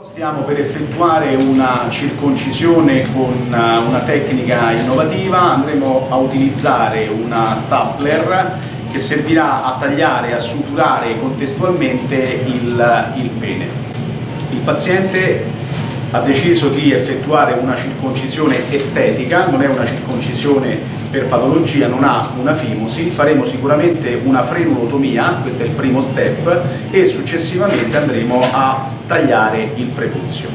Stiamo per effettuare una circoncisione con una tecnica innovativa, andremo a utilizzare una stapler che servirà a tagliare e a suturare contestualmente il, il pene. Il paziente ha deciso di effettuare una circoncisione estetica, non è una circoncisione per patologia, non ha una fimosi, faremo sicuramente una frenulotomia, questo è il primo step, e successivamente andremo a tagliare il prepuzio.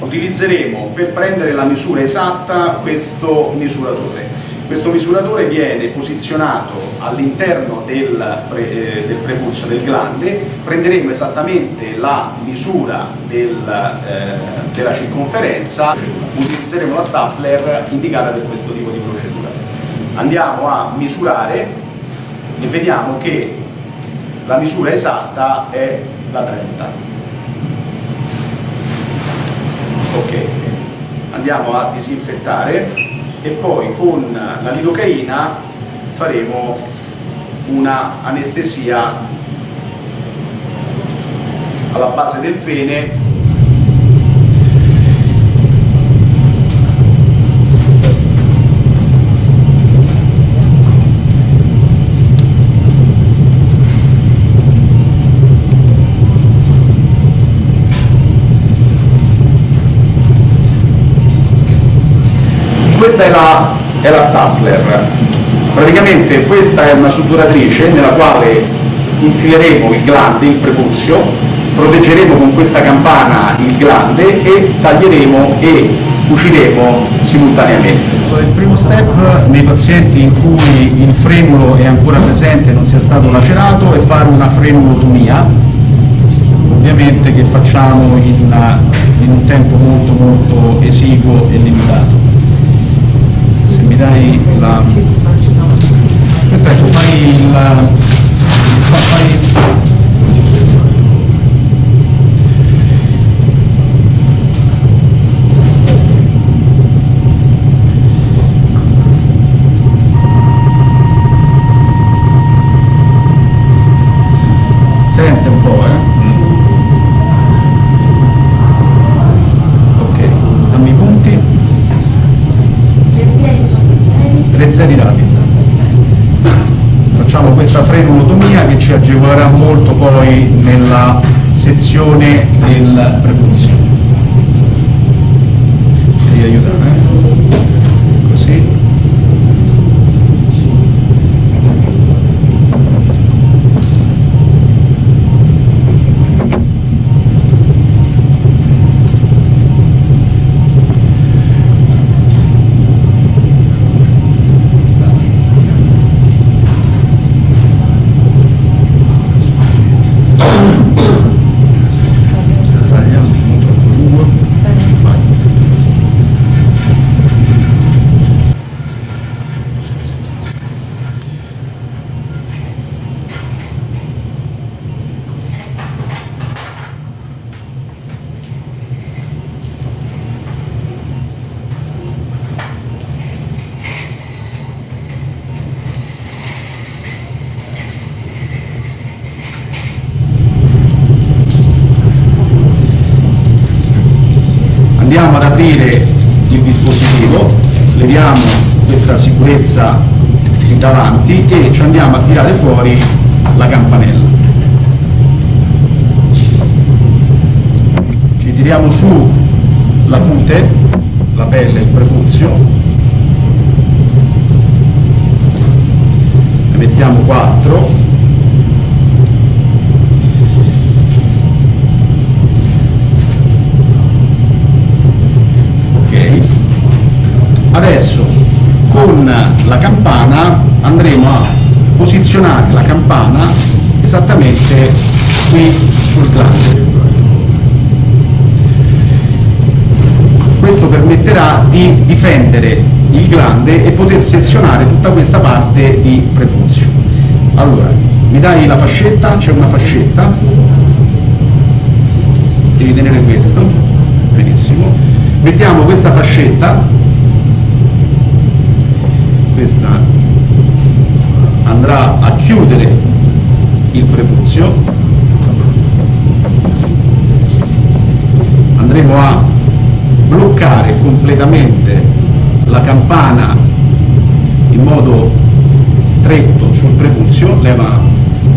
Utilizzeremo per prendere la misura esatta questo misuratore. Questo misuratore viene posizionato all'interno del, pre, eh, del, prepuzio del glande, prenderemo esattamente la misura del, eh, della circonferenza, utilizzeremo la stapler indicata per questo tipo di procedura. Andiamo a misurare e vediamo che la misura esatta è da 30. Ok, andiamo a disinfettare e poi con la lidocaina faremo una anestesia alla base del pene questa è la, è la stapler. Praticamente questa è una suturatrice nella quale infileremo il glande, il prepuzio, proteggeremo con questa campana il glande e taglieremo e cuciremo simultaneamente. Il primo step nei pazienti in cui il frenulo è ancora presente e non sia stato lacerato è fare una frenulotomia, ovviamente che facciamo in, una, in un tempo molto molto esiguo e limitato dai la ecco fai il fai Sente un po', eh? Trezzeri rapidi. Facciamo questa frenulotomia che ci agevolerà molto poi nella sezione del prepuzio. Devi aiutare, eh? Dispositivo, leviamo questa sicurezza davanti e ci andiamo a tirare fuori la campanella. Ci tiriamo su la pute, la pelle, il prepuzio, ne mettiamo 4 Adesso con la campana andremo a posizionare la campana esattamente qui sul glande. Questo permetterà di difendere il glande e poter sezionare tutta questa parte di prepuzio. Allora, mi dai la fascetta? C'è una fascetta. Devi tenere questo. Benissimo. Mettiamo questa fascetta questa andrà a chiudere il prepuzio. Andremo a bloccare completamente la campana in modo stretto sul prepuzio, leva,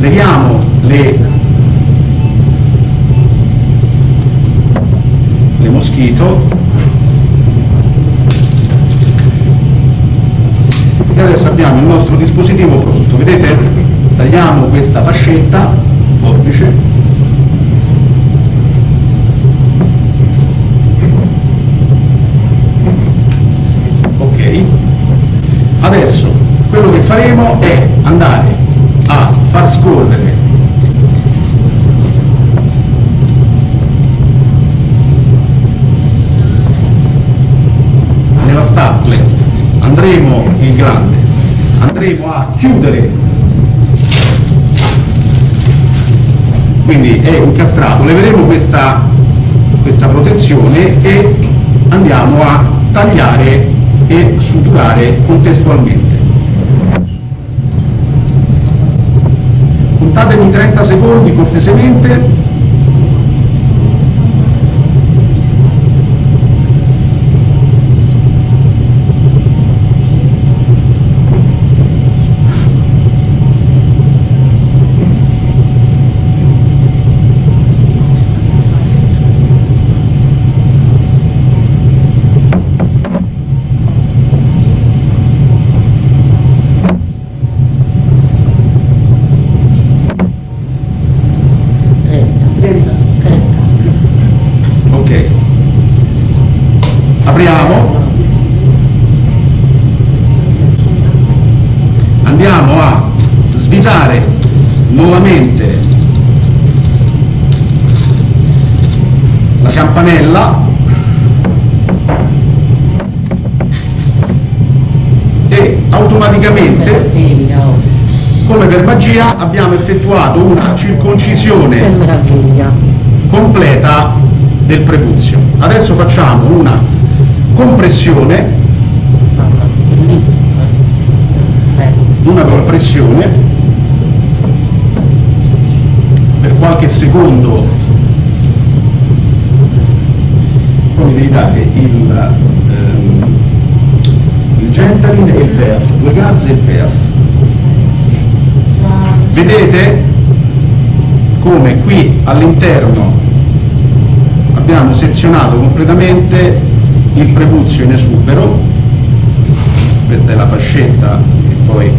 leviamo le, le moschito adesso abbiamo il nostro dispositivo pronto, vedete? Tagliamo questa fascetta, forbice, Adesso quello che faremo è andare a far scorrere nella stapler, andremo il grande, andremo a chiudere, quindi è incastrato, leveremo questa, questa protezione e andiamo a tagliare e suturare contestualmente. Contatemi 30 secondi cortesemente campanella. E automaticamente come per magia abbiamo effettuato una circoncisione completa del prepuzio adesso facciamo una compressione. Una compressione per qualche secondo poi deritate il, ehm, il Gentalin e il PERF, due gazze e il PERF. Vedete come qui all'interno abbiamo sezionato completamente il prepuzio in esubero, questa è la fascetta e poi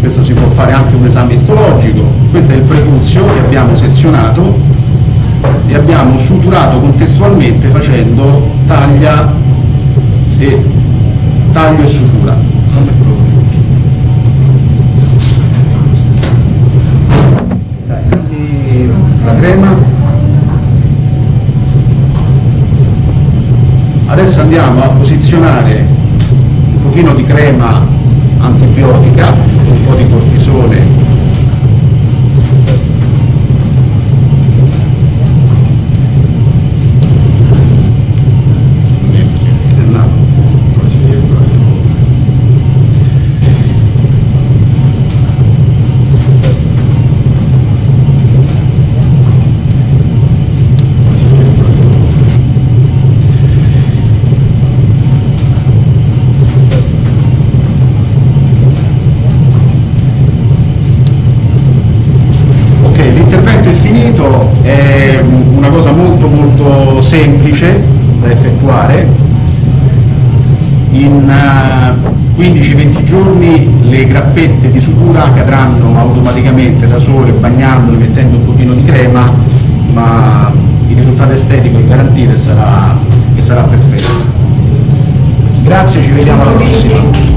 questo si può fare anche un esame istologico, questo è il prepuzio che abbiamo sezionato e abbiamo suturato contestualmente facendo taglia e taglio e sutura. La crema. Adesso andiamo a posizionare un pochino di crema antibiotica, un effettuare. In 15-20 eh, giorni le grappette di sutura cadranno automaticamente da sole bagnandole, mettendo un pochino di crema, ma il risultato estetico è garantito e sarà, e sarà perfetto. Grazie, ci vediamo alla prossima.